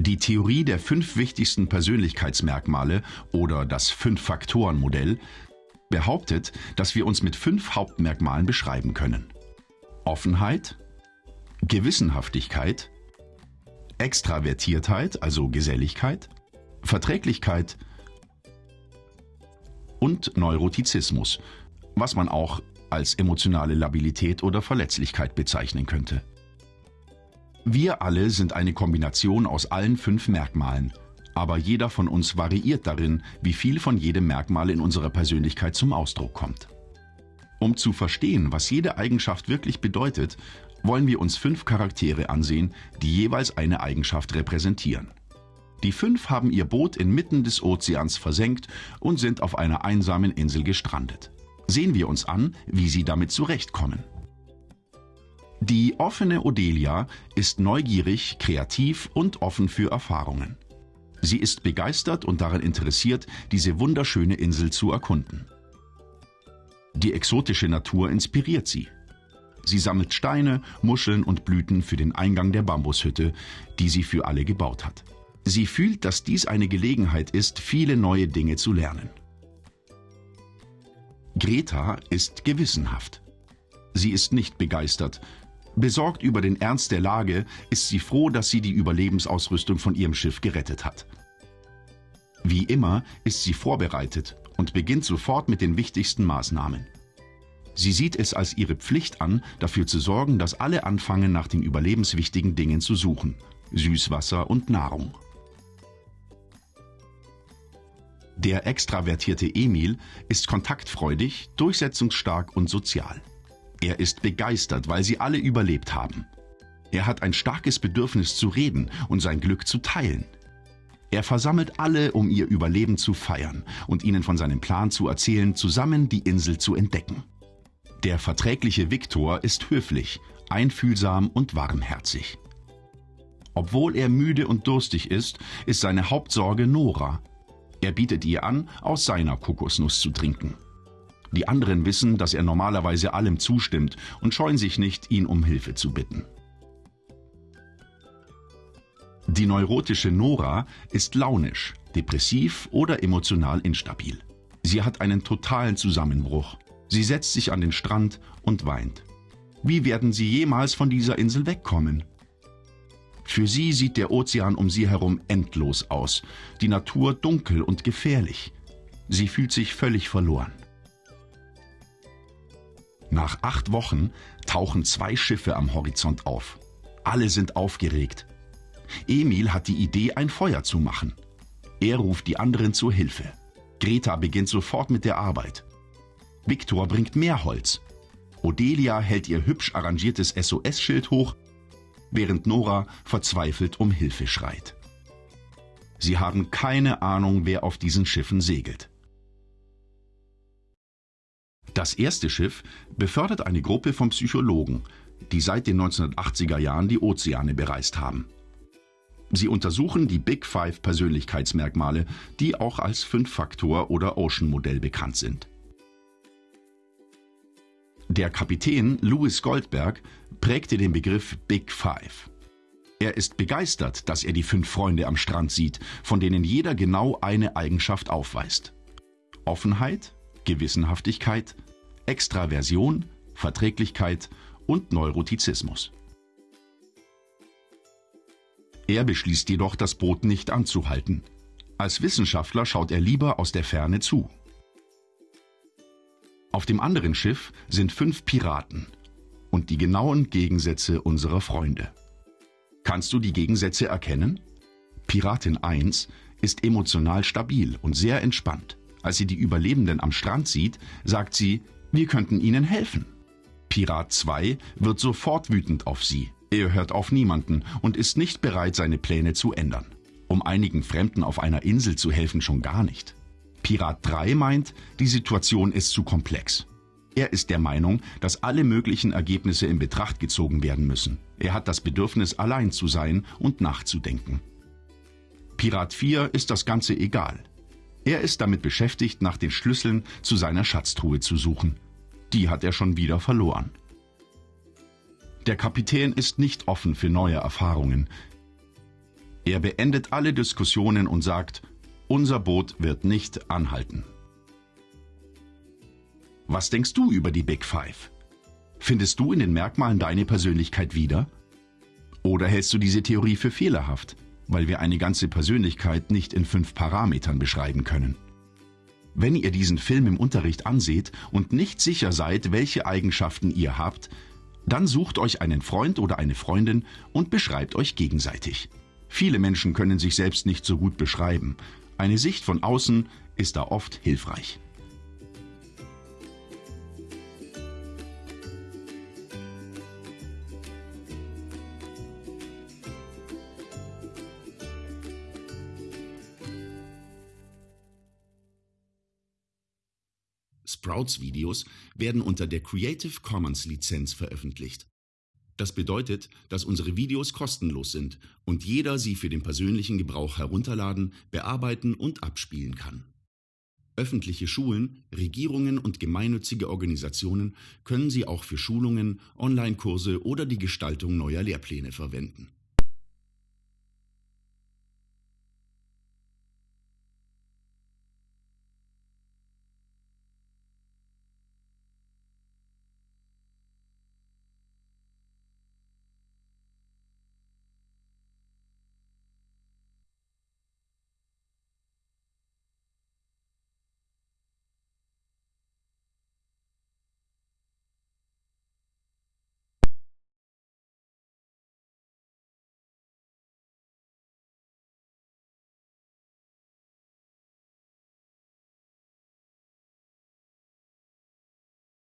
Die Theorie der fünf wichtigsten Persönlichkeitsmerkmale oder das Fünf-Faktoren-Modell behauptet, dass wir uns mit fünf Hauptmerkmalen beschreiben können. Offenheit, Gewissenhaftigkeit, Extravertiertheit, also Geselligkeit, Verträglichkeit und Neurotizismus, was man auch als emotionale Labilität oder Verletzlichkeit bezeichnen könnte. Wir alle sind eine Kombination aus allen fünf Merkmalen, aber jeder von uns variiert darin, wie viel von jedem Merkmal in unserer Persönlichkeit zum Ausdruck kommt. Um zu verstehen, was jede Eigenschaft wirklich bedeutet, wollen wir uns fünf Charaktere ansehen, die jeweils eine Eigenschaft repräsentieren. Die fünf haben ihr Boot inmitten des Ozeans versenkt und sind auf einer einsamen Insel gestrandet. Sehen wir uns an, wie sie damit zurechtkommen. Die offene Odelia ist neugierig, kreativ und offen für Erfahrungen. Sie ist begeistert und daran interessiert, diese wunderschöne Insel zu erkunden. Die exotische Natur inspiriert sie. Sie sammelt Steine, Muscheln und Blüten für den Eingang der Bambushütte, die sie für alle gebaut hat. Sie fühlt, dass dies eine Gelegenheit ist, viele neue Dinge zu lernen. Greta ist gewissenhaft. Sie ist nicht begeistert. Besorgt über den Ernst der Lage ist sie froh, dass sie die Überlebensausrüstung von ihrem Schiff gerettet hat. Wie immer ist sie vorbereitet und beginnt sofort mit den wichtigsten Maßnahmen. Sie sieht es als ihre Pflicht an, dafür zu sorgen, dass alle anfangen, nach den überlebenswichtigen Dingen zu suchen. Süßwasser und Nahrung. Der extravertierte Emil ist kontaktfreudig, durchsetzungsstark und sozial. Er ist begeistert, weil sie alle überlebt haben. Er hat ein starkes Bedürfnis zu reden und sein Glück zu teilen. Er versammelt alle, um ihr Überleben zu feiern und ihnen von seinem Plan zu erzählen, zusammen die Insel zu entdecken. Der verträgliche Viktor ist höflich, einfühlsam und warmherzig. Obwohl er müde und durstig ist, ist seine Hauptsorge Nora. Er bietet ihr an, aus seiner Kokosnuss zu trinken. Die anderen wissen, dass er normalerweise allem zustimmt und scheuen sich nicht, ihn um Hilfe zu bitten. Die neurotische Nora ist launisch, depressiv oder emotional instabil. Sie hat einen totalen Zusammenbruch. Sie setzt sich an den Strand und weint. Wie werden sie jemals von dieser Insel wegkommen? Für sie sieht der Ozean um sie herum endlos aus, die Natur dunkel und gefährlich. Sie fühlt sich völlig verloren. Nach acht Wochen tauchen zwei Schiffe am Horizont auf. Alle sind aufgeregt. Emil hat die Idee, ein Feuer zu machen. Er ruft die anderen zur Hilfe. Greta beginnt sofort mit der Arbeit. Viktor bringt mehr Holz. Odelia hält ihr hübsch arrangiertes SOS-Schild hoch, während Nora verzweifelt um Hilfe schreit. Sie haben keine Ahnung, wer auf diesen Schiffen segelt. Das erste Schiff befördert eine Gruppe von Psychologen, die seit den 1980er Jahren die Ozeane bereist haben. Sie untersuchen die Big Five Persönlichkeitsmerkmale, die auch als Fünf-Faktor- oder Ocean-Modell bekannt sind. Der Kapitän Louis Goldberg prägte den Begriff Big Five. Er ist begeistert, dass er die fünf Freunde am Strand sieht, von denen jeder genau eine Eigenschaft aufweist. Offenheit, Gewissenhaftigkeit, Extraversion, Verträglichkeit und Neurotizismus. Er beschließt jedoch, das Boot nicht anzuhalten. Als Wissenschaftler schaut er lieber aus der Ferne zu. Auf dem anderen Schiff sind fünf Piraten und die genauen Gegensätze unserer Freunde. Kannst du die Gegensätze erkennen? Piratin 1 ist emotional stabil und sehr entspannt. Als sie die Überlebenden am Strand sieht, sagt sie, wir könnten ihnen helfen. Pirat 2 wird sofort wütend auf sie. Er hört auf niemanden und ist nicht bereit, seine Pläne zu ändern. Um einigen Fremden auf einer Insel zu helfen schon gar nicht. Pirat 3 meint, die Situation ist zu komplex. Er ist der Meinung, dass alle möglichen Ergebnisse in Betracht gezogen werden müssen. Er hat das Bedürfnis, allein zu sein und nachzudenken. Pirat 4 ist das Ganze egal. Er ist damit beschäftigt, nach den Schlüsseln zu seiner Schatztruhe zu suchen. Die hat er schon wieder verloren. Der Kapitän ist nicht offen für neue Erfahrungen. Er beendet alle Diskussionen und sagt, unser Boot wird nicht anhalten. Was denkst du über die Big Five? Findest du in den Merkmalen deine Persönlichkeit wieder? Oder hältst du diese Theorie für fehlerhaft, weil wir eine ganze Persönlichkeit nicht in fünf Parametern beschreiben können? Wenn ihr diesen Film im Unterricht anseht und nicht sicher seid, welche Eigenschaften ihr habt, dann sucht euch einen Freund oder eine Freundin und beschreibt euch gegenseitig. Viele Menschen können sich selbst nicht so gut beschreiben. Eine Sicht von außen ist da oft hilfreich. Sprouts-Videos werden unter der Creative Commons Lizenz veröffentlicht. Das bedeutet, dass unsere Videos kostenlos sind und jeder sie für den persönlichen Gebrauch herunterladen, bearbeiten und abspielen kann. Öffentliche Schulen, Regierungen und gemeinnützige Organisationen können sie auch für Schulungen, Online-Kurse oder die Gestaltung neuer Lehrpläne verwenden